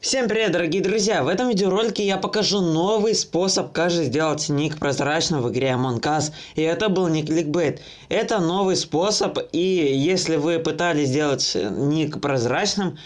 Всем привет, дорогие друзья! В этом видеоролике я покажу новый способ, как же сделать ник прозрачным в игре Among Us. И это был не кликбейт. Это новый способ, и если вы пытались сделать ник прозрачным,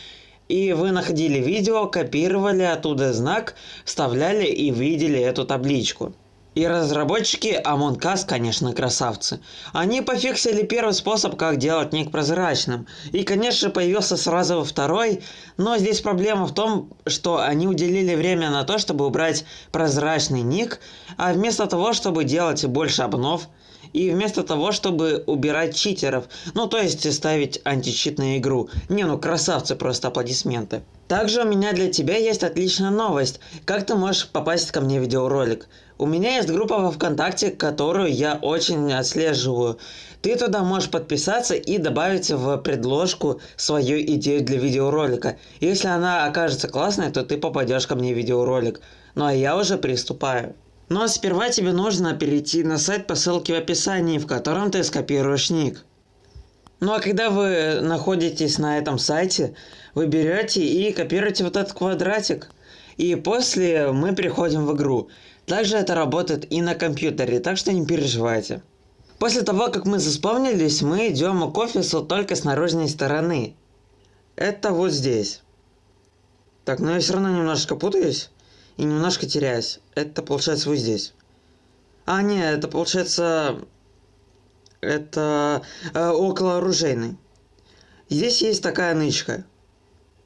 и вы находили видео, копировали оттуда знак, вставляли и видели эту табличку. И разработчики Among Us, конечно, красавцы. Они пофиксили первый способ, как делать ник прозрачным. И, конечно, появился сразу второй, но здесь проблема в том, что они уделили время на то, чтобы убрать прозрачный ник, а вместо того, чтобы делать больше обнов, и вместо того, чтобы убирать читеров, ну то есть ставить античит на игру. Не, ну красавцы, просто аплодисменты. Также у меня для тебя есть отличная новость. Как ты можешь попасть ко мне в видеоролик? У меня есть группа во ВКонтакте, которую я очень отслеживаю. Ты туда можешь подписаться и добавить в предложку свою идею для видеоролика. Если она окажется классной, то ты попадешь ко мне в видеоролик. Ну а я уже приступаю. Но сперва тебе нужно перейти на сайт по ссылке в описании, в котором ты скопируешь ник. Ну а когда вы находитесь на этом сайте, вы берете и копируете вот этот квадратик. И после мы переходим в игру. Также это работает и на компьютере, так что не переживайте. После того, как мы заспавнились, мы идем к офису только с наружной стороны. Это вот здесь. Так, но я все равно немножко путаюсь и немножко теряюсь. Это получается вот здесь. А, нет, это получается... Это э, около оружейной. Здесь есть такая нычка.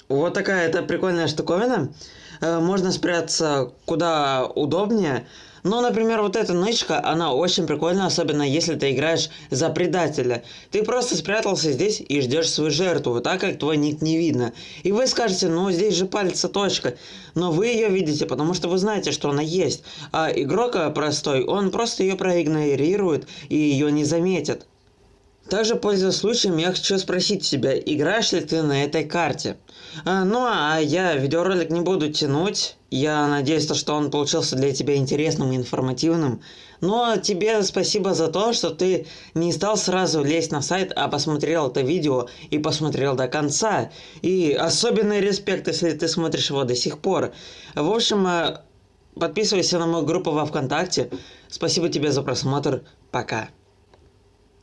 Вот такая это прикольная штуковина. Э, можно спрятаться куда удобнее. Ну, например, вот эта нычка, она очень прикольная, особенно если ты играешь за предателя. Ты просто спрятался здесь и ждешь свою жертву, так как твой ник не видно. И вы скажете, ну здесь же пальца точка. Но вы ее видите, потому что вы знаете, что она есть. А игрок простой, он просто ее проигнорирует и ее не заметит. Также, пользуясь случаем, я хочу спросить тебя, играешь ли ты на этой карте? А, ну, а я видеоролик не буду тянуть. Я надеюсь, что он получился для тебя интересным и информативным. Но тебе спасибо за то, что ты не стал сразу лезть на сайт, а посмотрел это видео и посмотрел до конца. И особенный респект, если ты смотришь его до сих пор. В общем, э, подписывайся на мою группу во Вконтакте. Спасибо тебе за просмотр. Пока.